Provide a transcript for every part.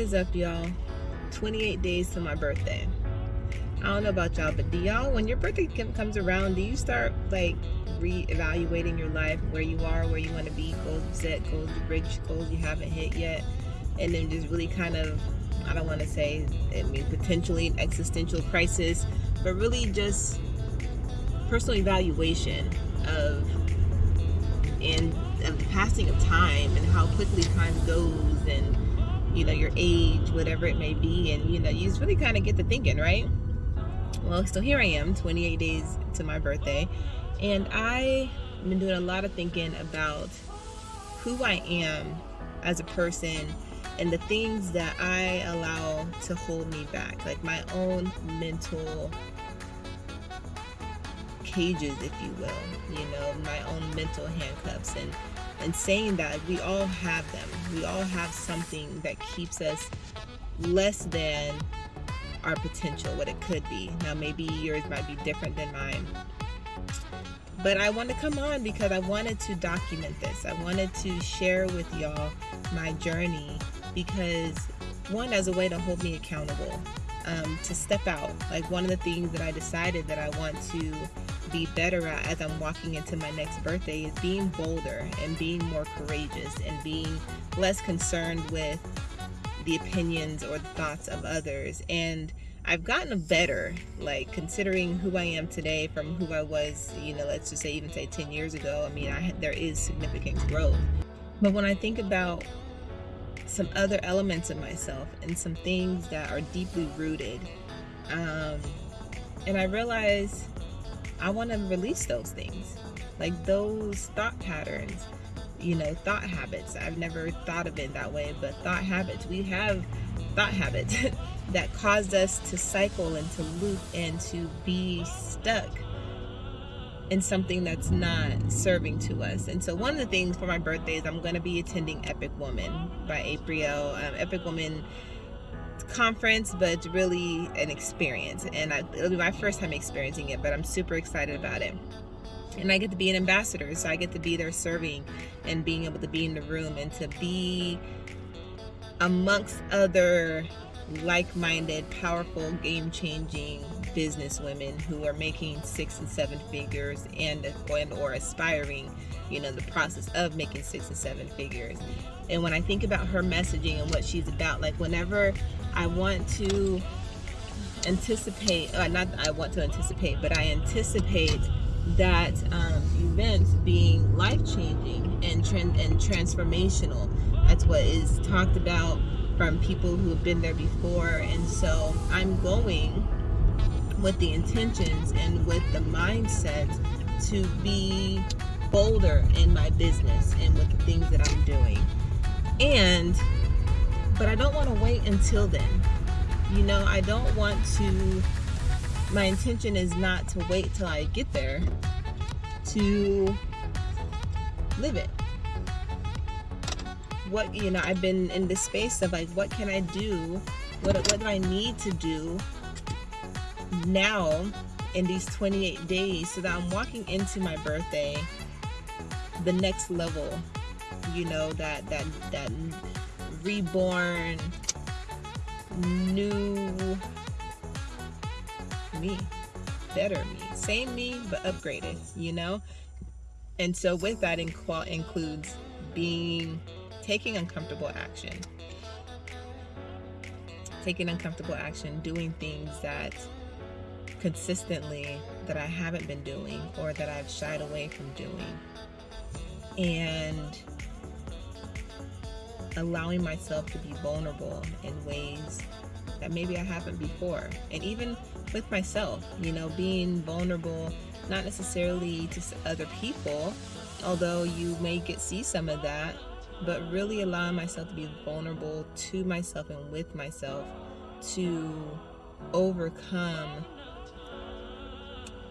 is up, y'all? 28 days to my birthday. I don't know about y'all, but do y'all, when your birthday comes around, do you start like re-evaluating your life, where you are, where you want to be, goals set, goals you reach, goals you haven't hit yet, and then just really kind of, I don't want to say, I mean, potentially an existential crisis, but really just personal evaluation of and of the passing of time and how quickly time goes and you know your age whatever it may be and you know you just really kind of get to thinking right? Well so here i am 28 days to my birthday and i've been doing a lot of thinking about who i am as a person and the things that i allow to hold me back like my own mental cages if you will you know my own mental handcuffs and and saying that we all have them. We all have something that keeps us less than our potential, what it could be. Now, maybe yours might be different than mine. But I want to come on because I wanted to document this. I wanted to share with y'all my journey because, one, as a way to hold me accountable, um, to step out. Like, one of the things that I decided that I want to be better at as I'm walking into my next birthday is being bolder and being more courageous and being less concerned with the opinions or the thoughts of others. And I've gotten better, like considering who I am today from who I was, you know, let's just say even say 10 years ago. I mean, I, there is significant growth. But when I think about some other elements of myself and some things that are deeply rooted, um, and I realize I want to release those things, like those thought patterns, you know, thought habits. I've never thought of it that way, but thought habits. We have thought habits that caused us to cycle and to loop and to be stuck in something that's not serving to us. And so one of the things for my birthday is I'm going to be attending Epic Woman by April. Um, Epic Woman conference, but really an experience. And I, it'll be my first time experiencing it, but I'm super excited about it. And I get to be an ambassador, so I get to be there serving and being able to be in the room and to be amongst other like-minded, powerful, game-changing business women who are making six and seven figures and, and or aspiring, you know, the process of making six and seven figures. And when I think about her messaging and what she's about, like whenever I want to anticipate, uh, not I want to anticipate, but I anticipate that um, event being life-changing and, and transformational. That's what is talked about from people who have been there before. And so I'm going with the intentions and with the mindset to be bolder in my business and with the things that I'm doing. And but I don't want to wait until then. You know, I don't want to, my intention is not to wait till I get there to live it. What, you know, I've been in this space of like, what can I do? What, what do I need to do now in these 28 days so that I'm walking into my birthday the next level you know that that that reborn new me better me same me but upgraded you know? And so with that in qual includes being taking uncomfortable action. Taking uncomfortable action doing things that consistently that I haven't been doing or that I've shied away from doing. And allowing myself to be vulnerable in ways that maybe I haven't before. And even with myself, you know, being vulnerable, not necessarily to other people, although you may get see some of that, but really allowing myself to be vulnerable to myself and with myself to overcome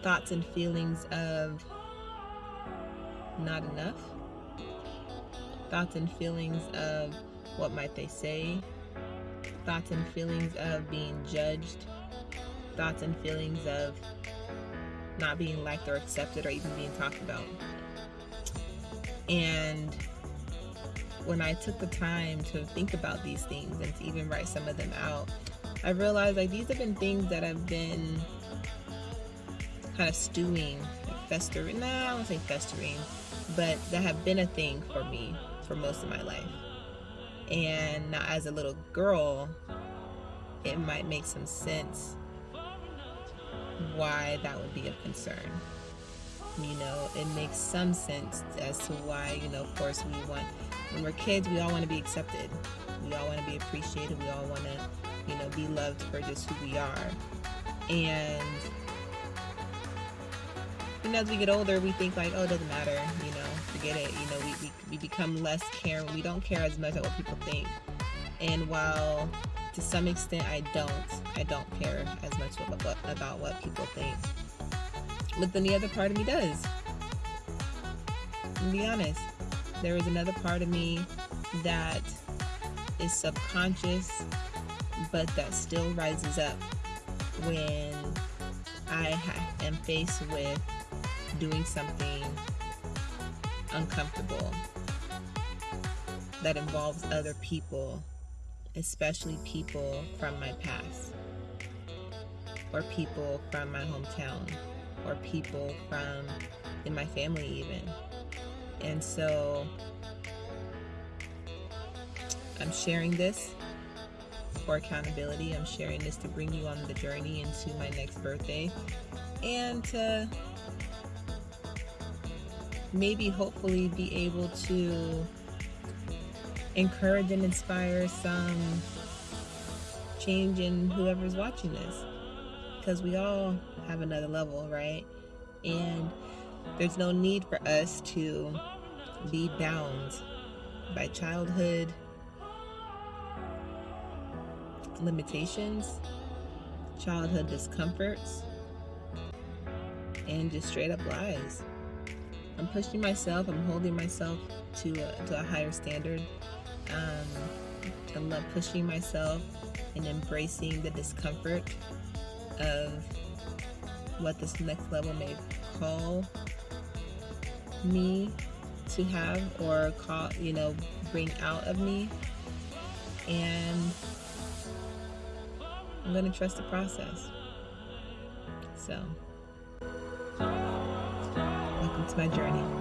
thoughts and feelings of not enough thoughts and feelings of what might they say, thoughts and feelings of being judged, thoughts and feelings of not being liked or accepted or even being talked about. And when I took the time to think about these things and to even write some of them out, I realized like these have been things that I've been kind of stewing, like festering. Nah, I don't say festering, but that have been a thing for me for most of my life. And now, as a little girl, it might make some sense why that would be a concern. You know, it makes some sense as to why, you know, of course, we want, when we're kids, we all want to be accepted. We all want to be appreciated. We all want to, you know, be loved for just who we are. And, you know, as we get older, we think like, oh, it doesn't matter, you know, forget it. You know, we, we, we become less caring. We don't care as much about what people think. And while to some extent I don't, I don't care as much about, about what people think. But then the other part of me does. To be honest, there is another part of me that is subconscious, but that still rises up when I am faced with doing something uncomfortable that involves other people, especially people from my past, or people from my hometown, or people from in my family, even. And so I'm sharing this for accountability. I'm sharing this to bring you on the journey into my next birthday and to maybe hopefully be able to encourage and inspire some change in whoever's watching this. Because we all have another level right? And there's no need for us to be bound by childhood limitations childhood discomforts and just straight up lies I'm pushing myself. I'm holding myself to a, to a higher standard. Um, I'm pushing myself and embracing the discomfort of what this next level may call me to have or call, you know, bring out of me. And I'm to trust the process. So to my journey.